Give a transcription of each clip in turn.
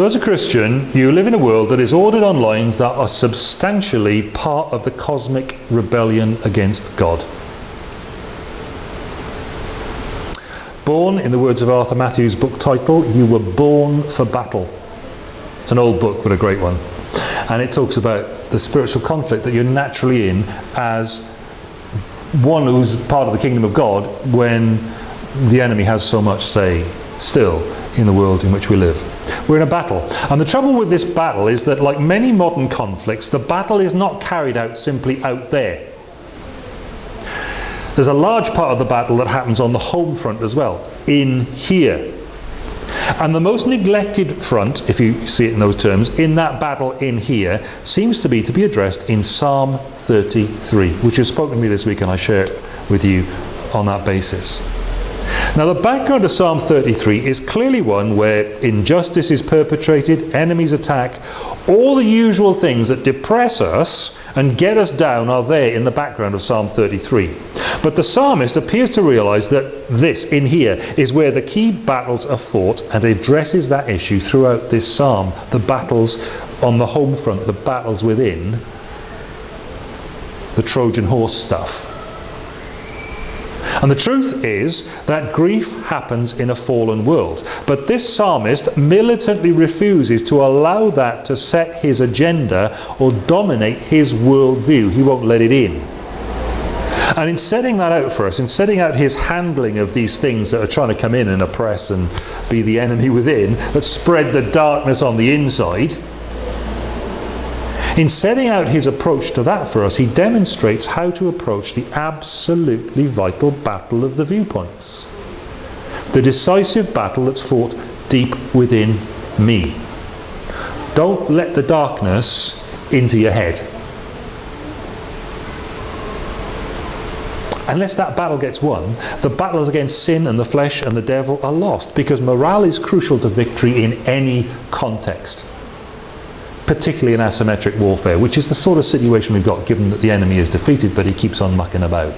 So as a Christian, you live in a world that is ordered on lines that are substantially part of the cosmic rebellion against God. Born, in the words of Arthur Matthews' book title, you were born for battle. It's an old book, but a great one. And it talks about the spiritual conflict that you're naturally in as one who's part of the kingdom of God when the enemy has so much say still in the world in which we live. We're in a battle. And the trouble with this battle is that like many modern conflicts, the battle is not carried out simply out there. There's a large part of the battle that happens on the home front as well, in here. And the most neglected front, if you see it in those terms, in that battle in here, seems to be to be addressed in Psalm 33, which has spoken to me this week and I share it with you on that basis. Now the background of Psalm 33 is clearly one where injustice is perpetrated, enemies attack, all the usual things that depress us and get us down are there in the background of Psalm 33. But the psalmist appears to realize that this, in here, is where the key battles are fought and addresses that issue throughout this psalm. The battles on the home front, the battles within, the Trojan horse stuff. And the truth is that grief happens in a fallen world. But this psalmist militantly refuses to allow that to set his agenda or dominate his worldview. He won't let it in. And in setting that out for us, in setting out his handling of these things that are trying to come in and oppress and be the enemy within, that spread the darkness on the inside, in setting out his approach to that for us, he demonstrates how to approach the absolutely vital battle of the viewpoints. The decisive battle that's fought deep within me. Don't let the darkness into your head. Unless that battle gets won, the battles against sin and the flesh and the devil are lost because morale is crucial to victory in any context particularly in asymmetric warfare, which is the sort of situation we've got given that the enemy is defeated but he keeps on mucking about.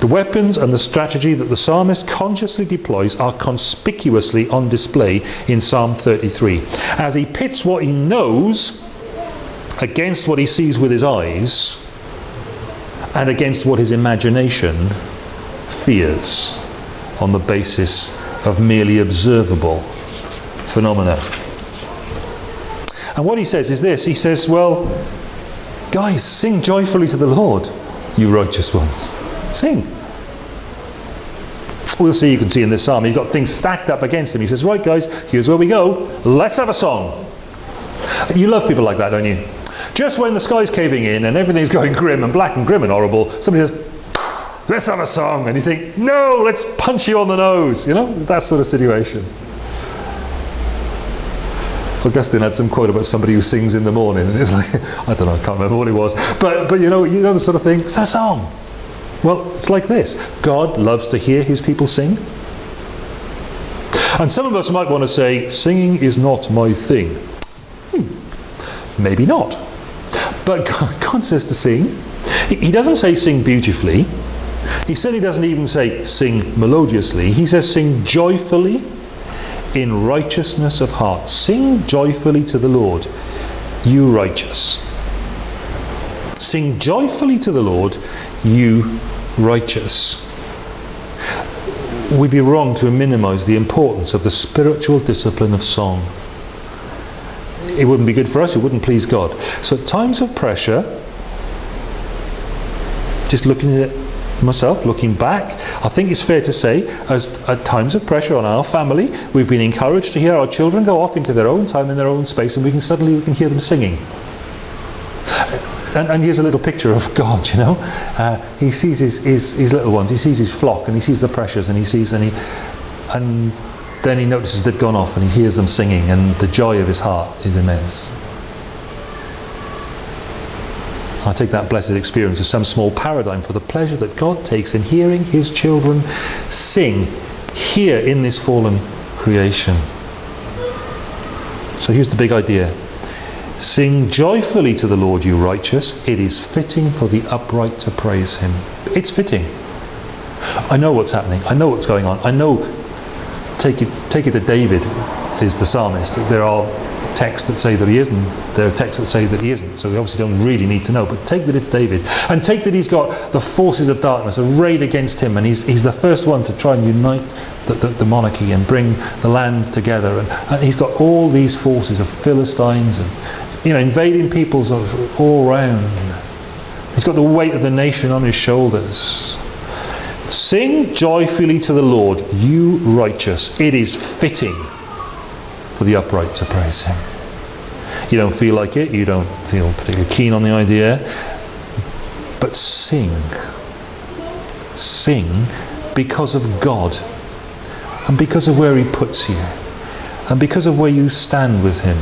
The weapons and the strategy that the psalmist consciously deploys are conspicuously on display in Psalm 33. As he pits what he knows against what he sees with his eyes and against what his imagination fears on the basis of merely observable phenomena. And what he says is this, he says, well, guys, sing joyfully to the Lord, you righteous ones. Sing. We'll see, you can see in this psalm, he's got things stacked up against him. He says, right guys, here's where we go. Let's have a song. You love people like that, don't you? Just when the sky's caving in and everything's going grim and black and grim and horrible, somebody says, let's have a song. And you think, no, let's punch you on the nose. You know, that sort of situation. Augustine had some quote about somebody who sings in the morning, and it's like, I don't know, I can't remember what it was. But, but you know, you know the sort of thing, it's a song. Well, it's like this. God loves to hear his people sing. And some of us might want to say, singing is not my thing. Hmm, maybe not. But God, God says to sing. He, he doesn't say sing beautifully. He certainly doesn't even say sing melodiously. He says sing joyfully in righteousness of heart. Sing joyfully to the Lord, you righteous. Sing joyfully to the Lord, you righteous. We'd be wrong to minimize the importance of the spiritual discipline of song. It wouldn't be good for us, it wouldn't please God. So at times of pressure, just looking at it myself, looking back, I think it's fair to say, as at times of pressure on our family, we've been encouraged to hear our children go off into their own time in their own space, and we can suddenly we can hear them singing. And, and here's a little picture of God, you know. Uh, he sees his, his, his little ones, he sees his flock, and he sees the pressures, and he sees, and he, and then he notices they've gone off, and he hears them singing, and the joy of his heart is immense. I take that blessed experience as some small paradigm for the pleasure that God takes in hearing his children sing here in this fallen creation. So here's the big idea. Sing joyfully to the Lord, you righteous. It is fitting for the upright to praise him. It's fitting. I know what's happening. I know what's going on. I know, take it, take it to David is the psalmist. There are texts that say that he isn't. There are texts that say that he isn't. So we obviously don't really need to know. But take that it's David. And take that he's got the forces of darkness arrayed against him. And he's, he's the first one to try and unite the, the, the monarchy and bring the land together. And, and he's got all these forces of Philistines and you know, invading peoples of all round. He's got the weight of the nation on his shoulders. Sing joyfully to the Lord, you righteous. It is fitting for the upright to praise him. You don't feel like it, you don't feel particularly keen on the idea, but sing. Sing because of God and because of where he puts you and because of where you stand with him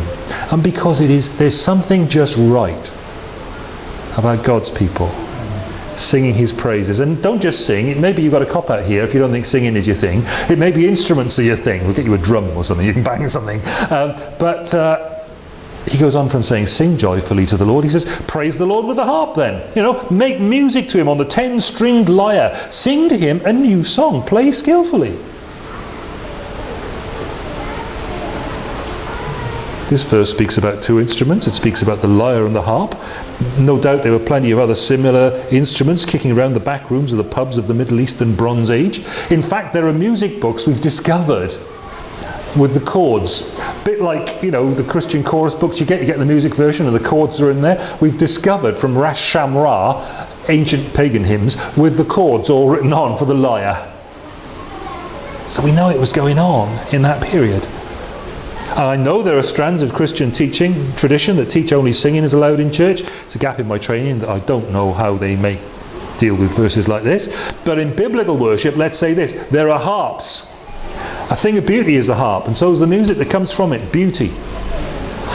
and because it is there's something just right about God's people singing his praises. And don't just sing. It maybe you've got a cop out here if you don't think singing is your thing. It may be instruments are your thing. We'll get you a drum or something. You can bang something. Um, but uh, he goes on from saying sing joyfully to the Lord. He says praise the Lord with the harp then. You know make music to him on the ten stringed lyre. Sing to him a new song. Play skillfully This verse speaks about two instruments. It speaks about the lyre and the harp. No doubt there were plenty of other similar instruments kicking around the back rooms of the pubs of the Middle Eastern Bronze Age. In fact, there are music books we've discovered with the chords. A bit like, you know, the Christian chorus books you get, you get the music version and the chords are in there. We've discovered from Ras Shamra, ancient pagan hymns, with the chords all written on for the lyre. So we know it was going on in that period. And I know there are strands of Christian teaching, tradition, that teach only singing is allowed in church. It's a gap in my training that I don't know how they make deal with verses like this. But in biblical worship, let's say this, there are harps. A thing of beauty is the harp, and so is the music that comes from it, beauty.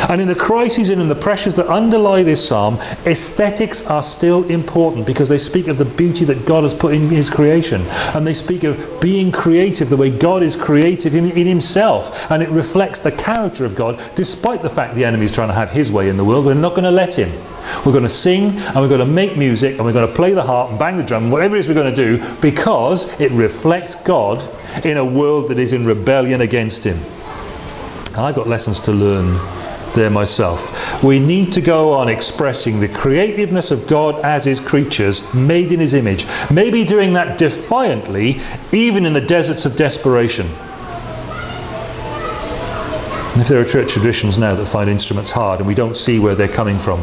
And in the crises and in the pressures that underlie this psalm, aesthetics are still important because they speak of the beauty that God has put in his creation. And they speak of being creative the way God is creative in, in himself. And it reflects the character of God, despite the fact the enemy is trying to have his way in the world. We're not going to let him. We're going to sing and we're going to make music and we're going to play the harp and bang the drum, whatever it is we're going to do, because it reflects God in a world that is in rebellion against him. And I've got lessons to learn there myself. We need to go on expressing the creativeness of God as his creatures, made in his image. Maybe doing that defiantly, even in the deserts of desperation. And if there are church traditions now that find instruments hard and we don't see where they're coming from,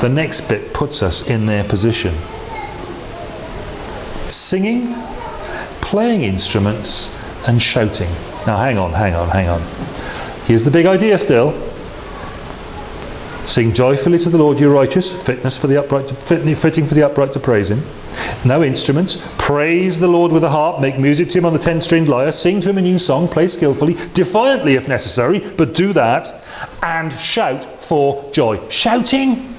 the next bit puts us in their position. Singing, playing instruments, and shouting. Now hang on, hang on, hang on. Here's the big idea still. Sing joyfully to the Lord, you righteous, fitness for the upright, to, fitting for the upright to praise him. No instruments. Praise the Lord with a harp, make music to him on the ten-stringed lyre, sing to him a new song, play skillfully, defiantly if necessary, but do that, and shout for joy. Shouting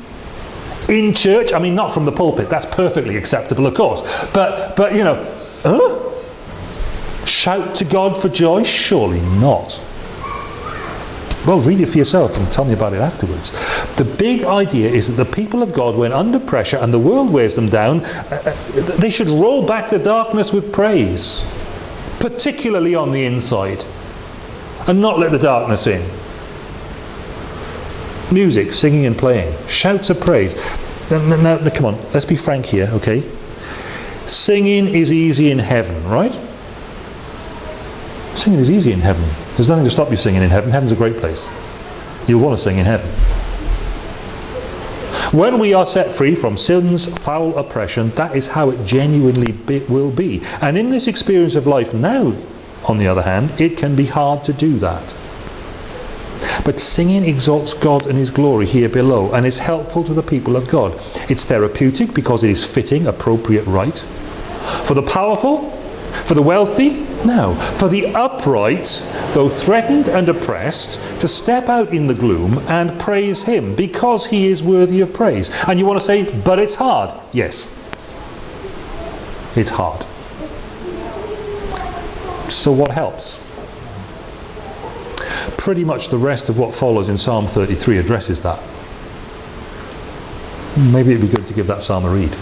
in church, I mean not from the pulpit, that's perfectly acceptable of course, but, but you know, huh? Shout to God for joy? Surely not. Well, read it for yourself and tell me about it afterwards. The big idea is that the people of God, when under pressure and the world wears them down, uh, uh, they should roll back the darkness with praise, particularly on the inside, and not let the darkness in. Music, singing and playing, shouts of praise. Now, now, now come on, let's be frank here, okay? Singing is easy in heaven, right? Singing is easy in heaven. There's nothing to stop you singing in heaven. Heaven's a great place. You'll want to sing in heaven. When we are set free from sin's foul oppression, that is how it genuinely be, will be. And in this experience of life now, on the other hand, it can be hard to do that. But singing exalts God and His glory here below and is helpful to the people of God. It's therapeutic because it is fitting, appropriate, right. For the powerful, for the wealthy, no. For the upright, though threatened and oppressed, to step out in the gloom and praise him because he is worthy of praise. And you want to say, but it's hard. Yes. It's hard. So what helps? Pretty much the rest of what follows in Psalm 33 addresses that. Maybe it'd be good to give that psalm a read.